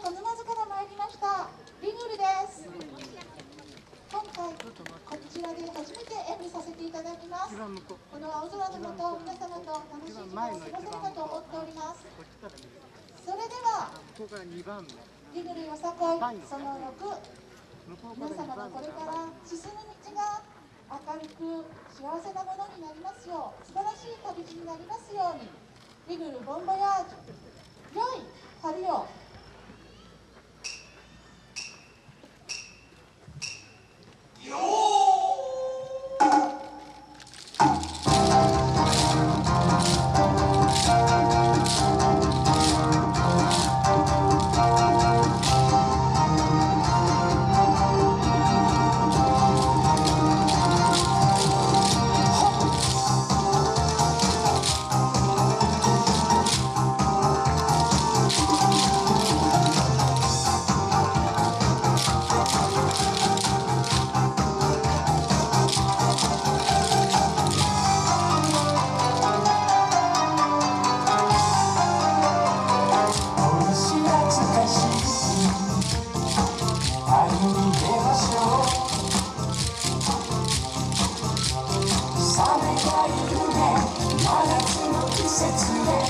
小沼津から参りました。リグルです。今回こちらで初めて演舞させていただきます。この青空のもと皆様と楽しい時間を過ごせるかと思っております。それではリグルよさこいその6皆様のこれから進む道が明るく幸せなものになりますよう素晴らしい旅路になりますようにリグルボンボヤージュ良い旅を set to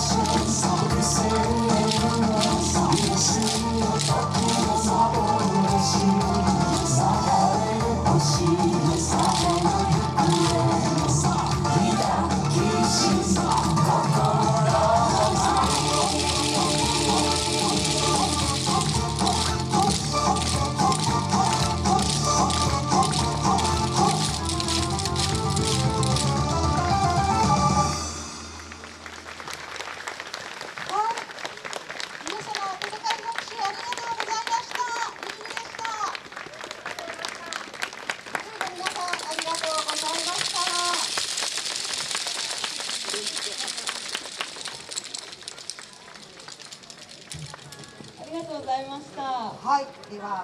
So sanki say. いました。はい、では